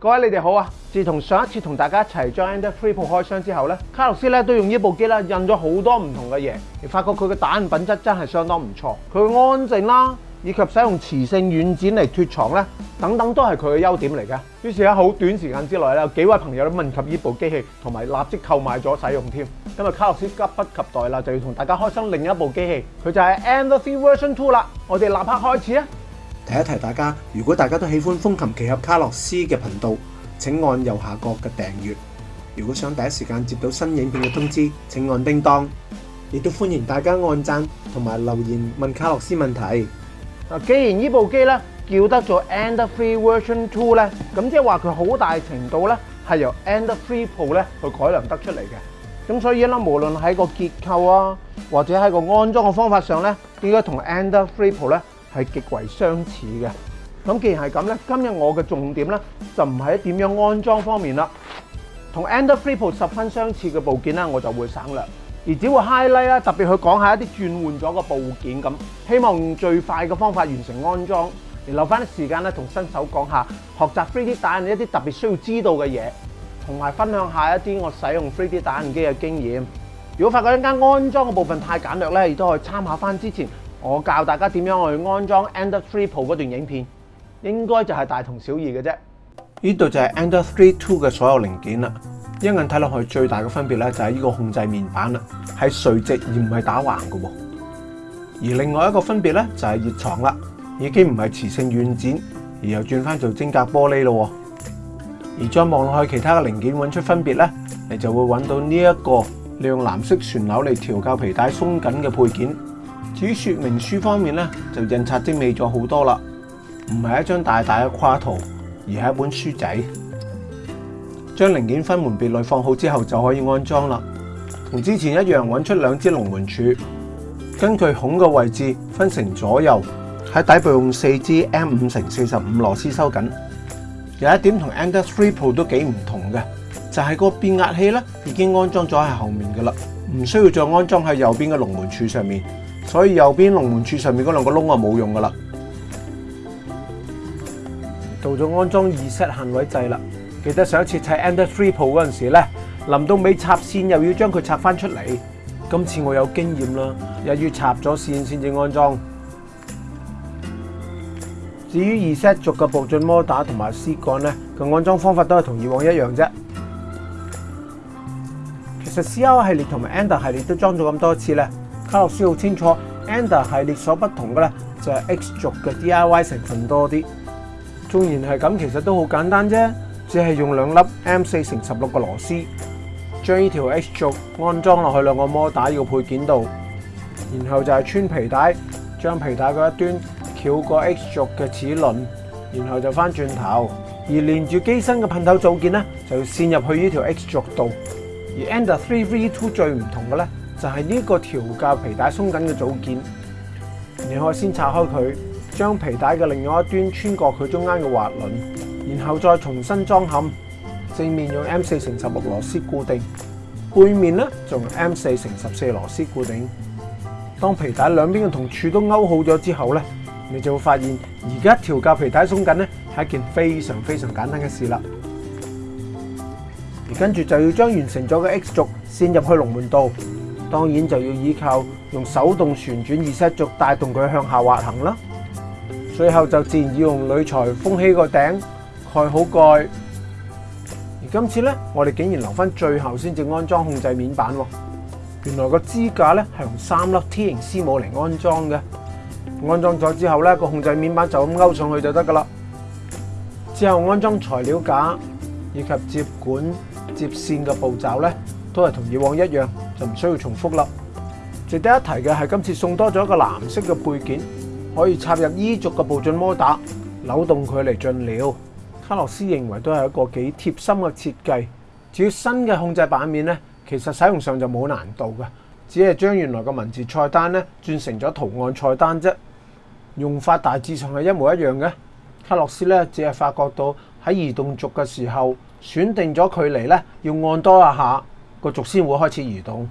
各位你哋好啊！自从上一次同大家一齐将 Endeavour 开箱之后咧，卡洛斯咧都用呢部机啦印咗好多唔同嘅嘢，而发觉佢嘅打印品质真系相当唔错，佢安静啦，以及使用磁性软剪嚟脱床咧等等都系佢嘅优点嚟嘅。于是喺好短时间之内咧，有几位朋友都问及呢部机器，同埋立即购买咗使用添。今日卡洛斯急不及待啦，就要同大家开箱另一部机器，佢就系 e n d e a Free Version Two 啦。我哋立刻开始啊！提一提大家，如果大家都喜歡風琴奇合卡洛斯嘅頻道，請按右下角嘅訂閱。如果想第一時間接到新影片嘅通知，請按叮當。亦都歡迎大家按讚同埋留言問卡洛斯問題。既然呢部機咧叫得做 a n d o Free Version Two 咧，咁即係話佢好大程度咧係由 a n d o Free Pro 咧去改良得出嚟嘅。咁所以咧，無論喺個結構啊，或者喺個安裝嘅方法上咧，應該同 a n d o d Free Pro 咧。系極為相似嘅，咁既然系咁咧，今日我嘅重點咧就唔喺點樣安裝方面啦，同 e n d e a v p u r 十分相似嘅部件咧，我就會省略，而只會 highlight 啦，特別去講下一啲轉換咗嘅部件咁，希望用最快嘅方法完成安裝，而留翻啲時間咧同新手講下學習 3D 打印一啲特別需要知道嘅嘢，同埋分享下一啲我使用 3D 打印機嘅經驗。如果發覺一間安裝嘅部分太簡略咧，亦都可以參考翻之前。我教大家点样去安装 Ender Three Pro 嗰段影片，应该就系大同小异嘅啫。呢度就系 Ender Three Two 嘅所有零件啦。一眼睇落去最大嘅分别咧，就系呢个控制面板啦，係垂直而唔系打横嘅。而另外一个分别咧，就系热床啦，已经唔系磁性软件，而又转翻做晶格玻璃咯。而再望落去其他嘅零件，揾出分别咧，你就会揾到呢一个，利用蓝色旋钮嚟调校皮带松紧嘅配件。至于说明书方面咧，就印刷精美咗好多啦，唔系一张大大嘅跨图，而系一本书仔。将零件分门别类放好之后，就可以安装啦。同之前一样，揾出两支龙门柱，根据孔嘅位置分成左右，喺底部用四支 M 五乘四十五螺丝收紧。有一点同 Endeavour Pro 都几唔同嘅，就系个变压器咧已经安装咗喺后面噶啦，唔需要再安装喺右边嘅龙门柱上面。所以右边龙门柱上面嗰两个窿啊冇用噶啦，到咗安装二 set 限位制啦。记得上一次砌 Ender Three Pro 嗰阵时咧，临到尾插线又要将佢插翻出嚟。今次我有经验啦，又要插咗线先至安装。至于二 set 逐个步进模打同埋丝杆咧，个安装方法都系同以往一样啫。其实 C R 系列同埋 Ender 系列都装咗咁多次咧。卡洛斯好清楚，Ender 系列所不同嘅咧，就系 X 轴嘅 DIY 成分多啲。纵然系咁，其实都好简单啫，只系用两粒 M 四乘十六嘅螺丝，将呢条 X 轴安装落去两个摩打嘅配件度，然后就系穿皮带，将皮带嘅一端翘过 X 轴嘅齿轮，然后就翻转头，而连住机身嘅喷头组件咧，就要线入去呢条 X 轴度。而 Ender Three V Two 最唔同嘅咧。就系呢个调教皮带松紧嘅组件，你可以先拆开佢，将皮带嘅另外一端穿过佢中间嘅滑轮，然后再重新装嵌。正面用 M 四乘十六螺丝固定，背面咧用 M 四乘十四螺丝固定。当皮带两边嘅同柱都勾好咗之后咧，你就会发现而家调教皮带松紧咧系一件非常非常简单嘅事啦。而跟住就要将完成咗嘅 X 轴线入去龙门度。當然就要依靠用手動旋轉熱塞轴帶動佢向下滑行啦。最後就自然要用鋁材封起個頂，蓋好蓋。而今次咧，我哋竟然留翻最後先至安裝控制面板喎。原來個支架咧係用三粒 T 型絲母嚟安裝嘅。安裝咗之後咧，個控制面板就咁勾上去就得噶啦。之後安裝材料架以及接管接線嘅步驟咧，都係同以往一樣。就唔需要重複啦。值得一提嘅系今次送多咗一個藍色嘅配件，可以插入衣族嘅步進摩打，扭動佢嚟進料。卡洛斯認為都係一個幾貼心嘅設計。至於新嘅控制版面咧，其實使用上就冇難度嘅，只係將原來嘅文字菜單咧轉成咗圖案菜單啫，用法大致上係一模一樣嘅。卡洛斯咧只係發覺到喺移動軸嘅時候，選定咗距離咧要按多一下。個軸先會開始移動。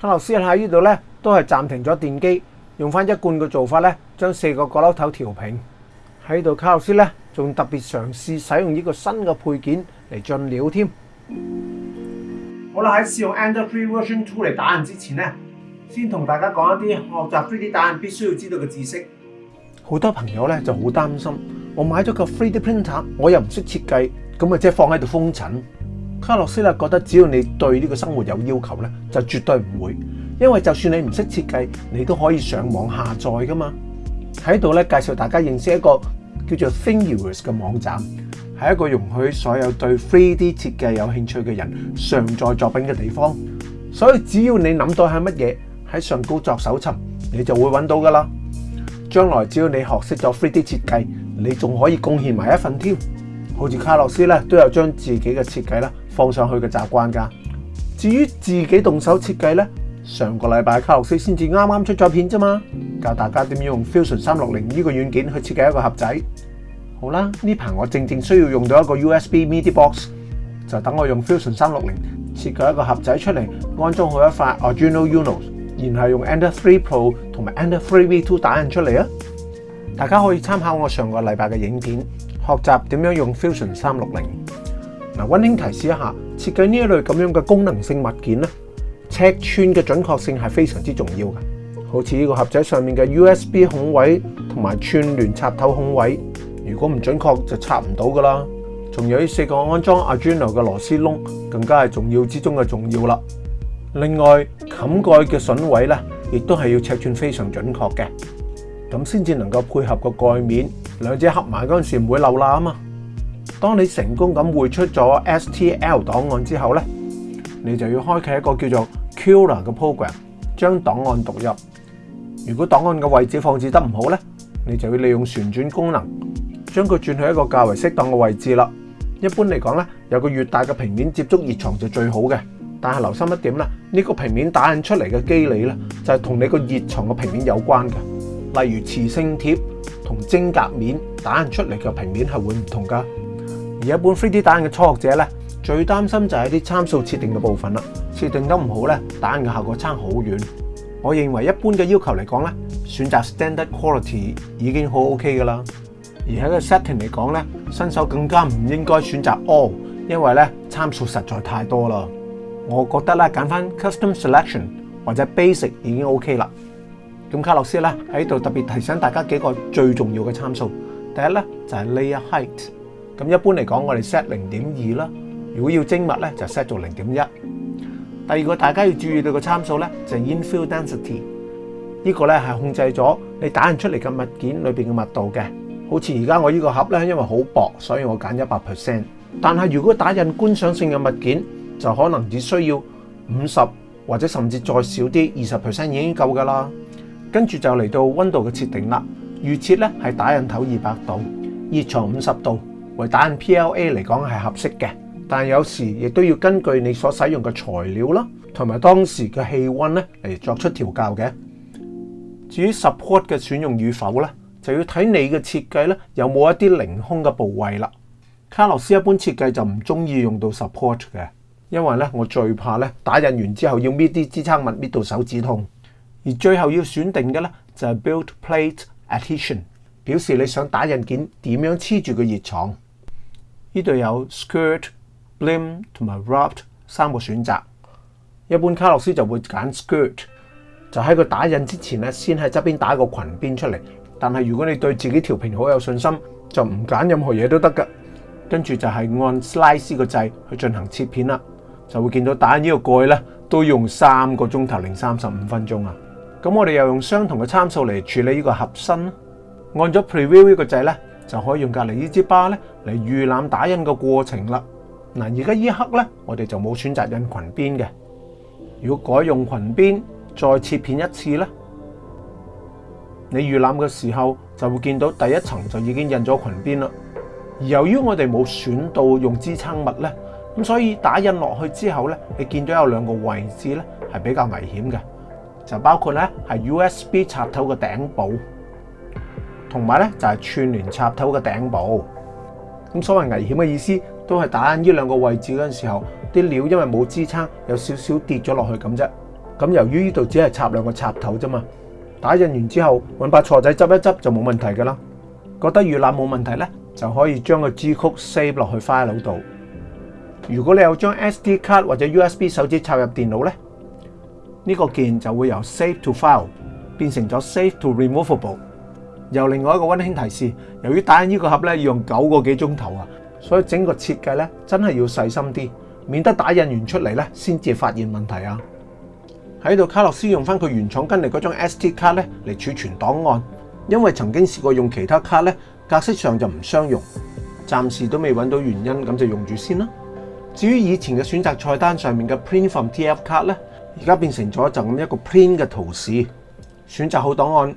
卡洛斯喺呢度咧，都係暫停咗電機，用翻一貫嘅做法咧，將四個角落頭調平。喺度卡洛斯咧，仲特別嘗試使用呢個新嘅配件嚟進料添。好啦，喺試用 a n d r o i d 3 Version Two 嚟打印之前咧，先同大家講一啲學習 Three D 打印必須要知道嘅知識。好多朋友咧就好擔心，我買咗個 Three D Printer，我又唔識設計，咁啊即係放喺度封塵。卡洛斯咧覺得只要你對呢個生活有要求咧，就絕對唔會，因為就算你唔識設計，你都可以上網下載噶嘛。喺度咧介紹大家認識一個叫做 Thingiverse 嘅網站，係一個容許所有對 3D 設計有興趣嘅人上載作品嘅地方。所以只要你諗到係乜嘢，喺上高作搜尋，你就會揾到噶啦。將來只要你學識咗 3D 設計，你仲可以貢獻埋一份添。好似卡洛斯咧都有將自己嘅設計啦。放上去嘅习惯噶。至于自己动手设计呢，上个礼拜卡洛斯先至啱啱出咗片啫嘛，教大家点用 Fusion 三六零呢个软件去设计一个盒仔。好啦，呢排我正正需要用到一个 USB MIDI box，就等我用 Fusion 三六零设计一个盒仔出嚟，安装好一块 Original u n o 然后用 e n d e a v o u Pro 同埋 e n d e o u r 3V2 打印出嚟啊。大家可以参考我上个礼拜嘅影片，学习点样用 Fusion 三六零。嗱，温馨提示一下，设计呢一类咁样嘅功能性物件咧，尺寸嘅准确性系非常之重要嘅。好似呢个盒仔上面嘅 USB 孔位同埋串联插头孔位，如果唔准确就插唔到噶啦。仲有呢四个安装 Arduino 嘅螺丝窿，更加系重要之中嘅重要啦。另外，冚盖嘅榫位咧，亦都系要尺寸非常准确嘅，咁先至能够配合个盖面，两者合埋嗰阵时唔会漏啦啊嘛。當你成功咁匯出咗 STL 檔案之後咧，你就要開啟一個叫做 k i l l 嘅 program，將檔案讀入。如果檔案嘅位置放置得唔好咧，你就要利用旋轉功能將佢轉去一個較為適當嘅位置啦。一般嚟講咧，有個越大嘅平面接觸熱床就最好嘅。但係留心一點啦，呢個平面打印出嚟嘅機理咧，就係同你個熱床嘅平面有關嘅，例如磁性貼同晶格面打印出嚟嘅平面係會唔同㗎。而一般 3D 打印嘅初学者咧，最担心就系啲参数设定嘅部分啦。设定得唔好咧，打印嘅效果差好远。我认为一般嘅要求嚟讲咧，选择 Standard Quality 已经好 OK 噶啦。而喺个 setting 嚟讲咧，新手更加唔应该选择 All，因为咧参数实在太多啦。我觉得咧拣翻 Custom Selection 或者 Basic 已经 OK 啦。咁卡洛斯咧喺度特别提醒大家几个最重要嘅参数。第一咧就系 Layer Height。咁一般嚟講，我哋 set 零點二啦。如果要精密咧，就 set 做零點一。第二個大家要注意到個參數咧，就係 infill density。呢個咧係控制咗你打印出嚟嘅物件裏面嘅密度嘅。好似而家我呢個盒咧，因為好薄，所以我揀一百 percent。但係如果打印觀賞性嘅物件，就可能只需要五十或者甚至再少啲二十 percent 已經夠㗎啦。跟住就嚟到温度嘅設定啦。預設咧係打印頭二百度，熱床五十度。为打印 PLA 嚟讲系合适嘅，但有时亦都要根据你所使用嘅材料啦，同埋当时嘅气温咧嚟作出调校嘅。至于 support 嘅选用与否咧，就要睇你嘅设计咧有冇一啲凌空嘅部位啦。卡洛斯一般设计就唔中意用到 support 嘅，因为咧我最怕咧打印完之后要搣啲支撑物搣到手指痛，而最后要选定嘅咧就系 build plate adhesion，表示你想打印件点样黐住个热床。呢度有 skirt、blim 同埋 wrapped 三個選擇，一般卡洛斯就會揀 skirt，就喺佢打印之前咧，先喺側邊打個裙邊出嚟。但係如果你對自己條片好有信心，就唔揀任何嘢都得噶。跟住就係按 slice 個掣去進行切片啦，就會見到打印呢個蓋咧，都用三個鐘頭零三十五分鐘啊。咁我哋又用相同嘅參數嚟處理呢個合身，按咗 preview 呢個掣咧。就可以用隔篱呢支巴咧嚟预览打印嘅过程啦。嗱，而家呢刻咧，我哋就冇选择印裙边嘅。如果改用裙边再切片一次咧，你预览嘅时候就会见到第一层就已经印咗裙边啦。由于我哋冇选到用支撑物咧，咁所以打印落去之后咧，你见到有两个位置咧系比较危险嘅，就包括咧系 U.S.B 插头嘅顶部。同埋咧，就係串聯插頭嘅頂部。咁所謂危險嘅意思，都係打呢兩個位置嗰陣時候，啲料因為冇支撐，有少少跌咗落去咁啫。咁由於呢度只係插兩個插頭啫嘛，打印完之後揾把坐仔執一執就冇問題噶啦。覺得預览冇問題咧，就可以將個 G 曲 save 落去 file 度。如果你有張 SD 卡或者 USB 手指插入電腦咧，呢個鍵就會由 Save to File 變成咗 Save to Removable。又另外一個温馨提示，由於打印呢個盒咧要用九個幾鐘頭啊，所以整個設計咧真係要細心啲，免得打印完出嚟咧先至發現問題啊。喺度卡洛斯用翻佢原廠跟嚟嗰張 S D 卡咧嚟儲存檔案，因為曾經試過用其他卡咧格式上就唔相容，暫時都未揾到原因，咁就用住先啦。至於以前嘅選擇菜單上面嘅 Print from T F 卡咧，而家變成咗就咁一個 Print 嘅圖示，選擇好檔案。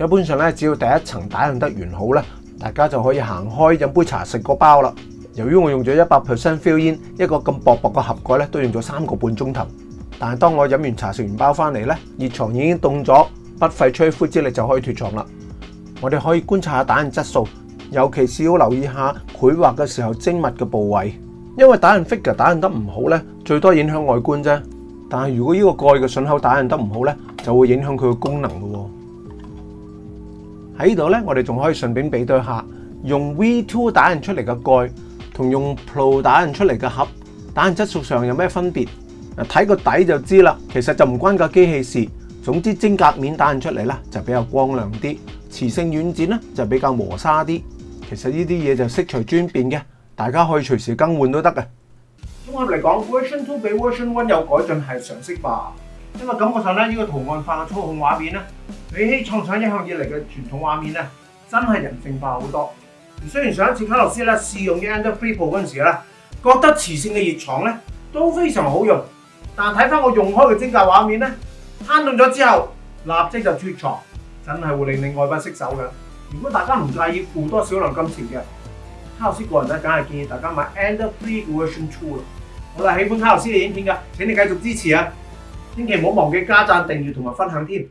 一般上咧，只要第一層打印得完好咧，大家就可以行開飲杯茶食個包啦。由於我用咗一百 percent f i l l 煙，一個咁薄薄嘅盒蓋咧，都用咗三個半鐘頭。但係當我飲完茶食完包翻嚟咧，熱床已經凍咗，不費吹灰之力就可以脱床啦。我哋可以觀察下打印質素，尤其是要留意下繪畫嘅時候精密嘅部位，因為打印 figure 打印得唔好咧，最多影響外觀啫。但係如果呢個蓋嘅順口打印得唔好咧，就會影響佢嘅功能嘅喎。喺呢度咧，我哋仲可以順便比對下用 V2 打印出嚟嘅蓋，同用 Pro 打印出嚟嘅盒，打印質素上有咩分別？嗱，睇個底就知啦。其實就唔關個機器事。總之晶格面打印出嚟咧就比較光亮啲；磁性軟件咧，就比較磨砂啲。其實呢啲嘢就色除轉變嘅，大家可以隨時更換都得嘅。綜合嚟講，Version Two 比 Version One 有改進係常識吧。因為感覺上咧，呢個圖案化嘅操控畫面咧，比起創想一向以嚟嘅傳統畫面咧，真係人性化好多。雖然上一次卡洛斯咧試用 The n d Free Pro 嗰陣時咧，覺得磁性嘅熱床咧都非常好用，但睇翻我用開嘅精介畫面咧，攤盡咗之後立即就脱床，真係會令你愛不釋手嘅。如果大家唔介意付多少量金錢嘅，卡洛斯個人咧，梗係建議大家買 t e n d Free Version Two 啦。我哋喜歡卡洛斯嘅影片嘅，請你繼續支持啊！千祈唔好忘記加讚、訂閱同埋分享添。